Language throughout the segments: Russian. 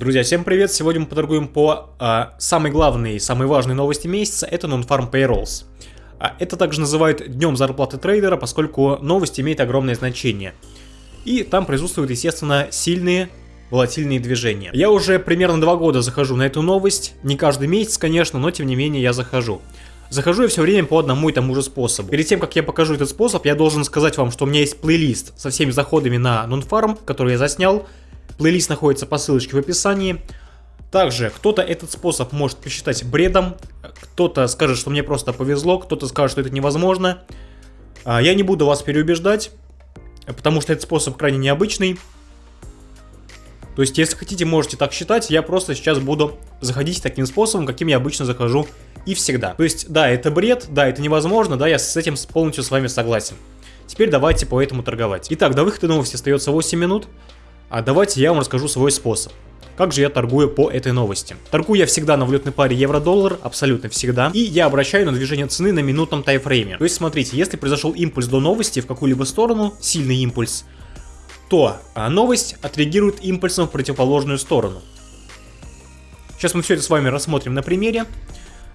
Друзья, всем привет! Сегодня мы поторгуем по а, самой главной, самой важной новости месяца, это Non-Farm Payrolls. А, это также называют днем зарплаты трейдера, поскольку новость имеет огромное значение. И там присутствуют, естественно, сильные волатильные движения. Я уже примерно два года захожу на эту новость, не каждый месяц, конечно, но тем не менее я захожу. Захожу я все время по одному и тому же способу. Перед тем, как я покажу этот способ, я должен сказать вам, что у меня есть плейлист со всеми заходами на Nonfarm, который я заснял. Плейлист находится по ссылочке в описании. Также кто-то этот способ может посчитать бредом, кто-то скажет, что мне просто повезло, кто-то скажет, что это невозможно. А, я не буду вас переубеждать, потому что этот способ крайне необычный. То есть, если хотите, можете так считать, я просто сейчас буду заходить таким способом, каким я обычно захожу и всегда. То есть, да, это бред, да, это невозможно, да, я с этим полностью с вами согласен. Теперь давайте по этому торговать. Итак, до выхода новости остается 8 минут, а давайте я вам расскажу свой способ. Как же я торгую по этой новости? Торгую я всегда на валютной паре евро-доллар, абсолютно всегда. И я обращаю на движение цены на минутном тайфрейме. То есть смотрите, если произошел импульс до новости в какую-либо сторону, сильный импульс, то а, новость отреагирует импульсом в противоположную сторону. Сейчас мы все это с вами рассмотрим на примере.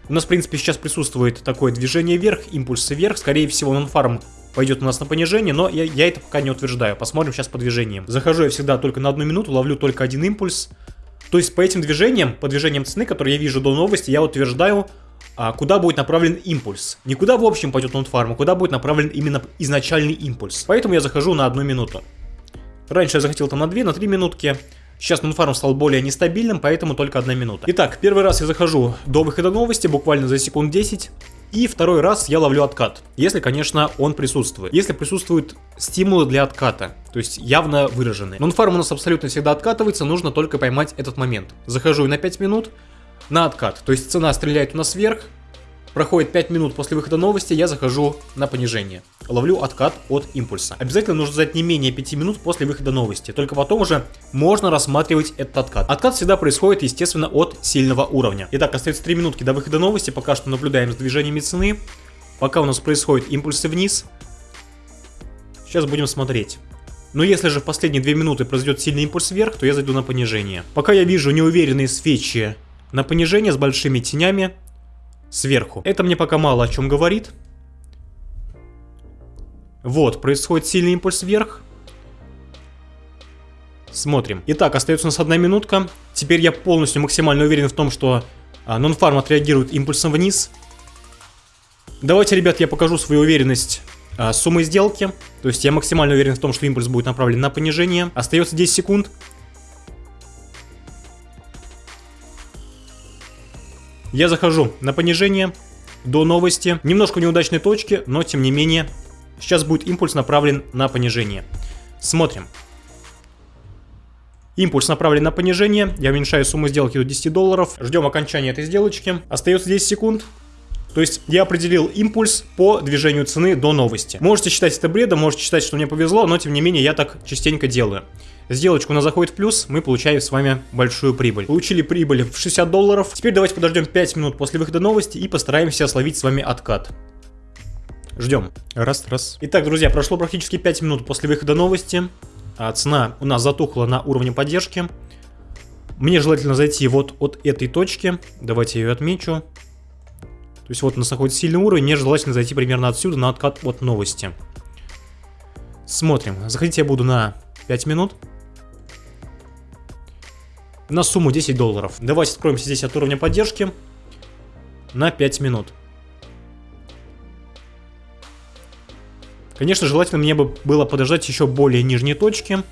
У нас, в принципе, сейчас присутствует такое движение вверх, импульсы вверх. Скорее всего, нонфарм пойдет у нас на понижение, но я, я это пока не утверждаю. Посмотрим сейчас по движениям. Захожу я всегда только на одну минуту, ловлю только один импульс. То есть по этим движениям, по движениям цены, которые я вижу до новости, я утверждаю, а, куда будет направлен импульс. Не куда в общем пойдет нонфарм, а куда будет направлен именно изначальный импульс. Поэтому я захожу на одну минуту. Раньше я захотел там на 2, на 3 минутки. Сейчас Нунфарм стал более нестабильным, поэтому только одна минута. Итак, первый раз я захожу до выхода новости, буквально за секунд 10. И второй раз я ловлю откат, если, конечно, он присутствует. Если присутствуют стимулы для отката, то есть явно выраженные. Нонфарм у нас абсолютно всегда откатывается, нужно только поймать этот момент. Захожу на 5 минут на откат, то есть цена стреляет у нас вверх, Проходит 5 минут после выхода новости, я захожу на понижение. Ловлю откат от импульса. Обязательно нужно ждать не менее 5 минут после выхода новости. Только потом уже можно рассматривать этот откат. Откат всегда происходит, естественно, от сильного уровня. Итак, остается 3 минутки до выхода новости. Пока что наблюдаем с движениями цены. Пока у нас происходят импульсы вниз. Сейчас будем смотреть. Но если же в последние 2 минуты произойдет сильный импульс вверх, то я зайду на понижение. Пока я вижу неуверенные свечи на понижение с большими тенями, сверху. Это мне пока мало о чем говорит. Вот, происходит сильный импульс вверх. Смотрим. Итак, остается у нас одна минутка. Теперь я полностью максимально уверен в том, что а, нонфарм отреагирует импульсом вниз. Давайте, ребят, я покажу свою уверенность а, суммой сделки. То есть я максимально уверен в том, что импульс будет направлен на понижение. Остается 10 секунд. Я захожу на понижение до новости. Немножко неудачной точки, но тем не менее. Сейчас будет импульс направлен на понижение. Смотрим. Импульс направлен на понижение. Я уменьшаю сумму сделки до 10 долларов. Ждем окончания этой сделочки. Остается 10 секунд. То есть я определил импульс по движению цены до новости. Можете считать это бредом, можете считать, что мне повезло, но тем не менее я так частенько делаю. Сделочка у нас заходит в плюс, мы получаем с вами большую прибыль. Получили прибыль в 60 долларов. Теперь давайте подождем 5 минут после выхода новости и постараемся словить с вами откат. Ждем. Раз, раз. Итак, друзья, прошло практически 5 минут после выхода новости. А цена у нас затухла на уровне поддержки. Мне желательно зайти вот от этой точки. Давайте я ее отмечу. То есть вот у нас находится сильный уровень, мне желательно зайти примерно отсюда на откат от новости. Смотрим. Заходить я буду на 5 минут. На сумму 10 долларов. Давайте откроемся здесь от уровня поддержки. На 5 минут. Конечно, желательно мне бы было подождать еще более нижние точки.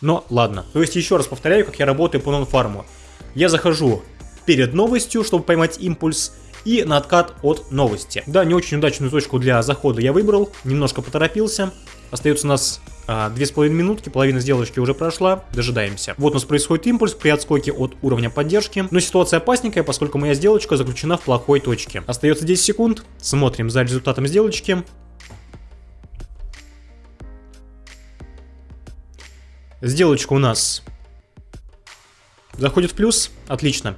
Но ладно. То есть еще раз повторяю, как я работаю по нон-фарму. Я захожу перед новостью, чтобы поймать импульс и откат от новости. Да, не очень удачную точку для захода я выбрал, немножко поторопился. Остается у нас а, две с половиной минутки, половина сделочки уже прошла, дожидаемся. Вот у нас происходит импульс при отскоке от уровня поддержки, но ситуация опасненькая, поскольку моя сделочка заключена в плохой точке. Остается 10 секунд, смотрим за результатом сделочки. Сделочка у нас заходит в плюс, отлично.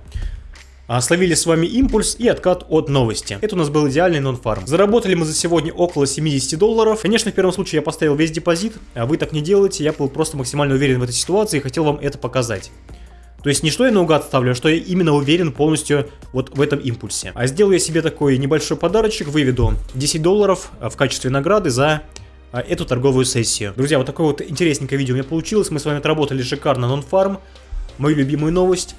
Словили с вами импульс и откат от новости. Это у нас был идеальный нон-фарм. Заработали мы за сегодня около 70 долларов. Конечно, в первом случае я поставил весь депозит, а вы так не делаете. Я был просто максимально уверен в этой ситуации и хотел вам это показать. То есть не что я наугад ставлю, а что я именно уверен полностью вот в этом импульсе. А сделаю я себе такой небольшой подарочек, выведу 10 долларов в качестве награды за а, эту торговую сессию. Друзья, вот такое вот интересненькое видео у меня получилось. Мы с вами отработали шикарно нон-фарм. Мою любимую новость.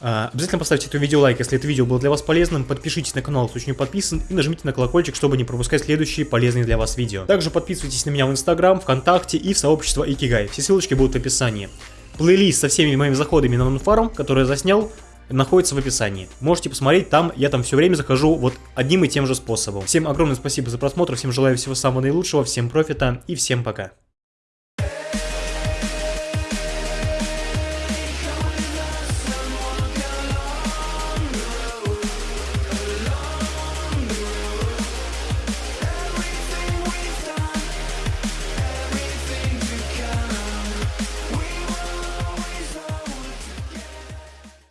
А, обязательно поставьте это видео лайк, если это видео было для вас полезным. Подпишитесь на канал, если еще не подписан. И нажмите на колокольчик, чтобы не пропускать следующие полезные для вас видео. Также подписывайтесь на меня в Инстаграм, ВКонтакте и в сообщество Икигай. Все ссылочки будут в описании. Плейлист со всеми моими заходами на нонфарм, который я заснял, находится в описании. Можете посмотреть, там я там все время захожу вот одним и тем же способом. Всем огромное спасибо за просмотр, всем желаю всего самого наилучшего, всем профита и всем пока.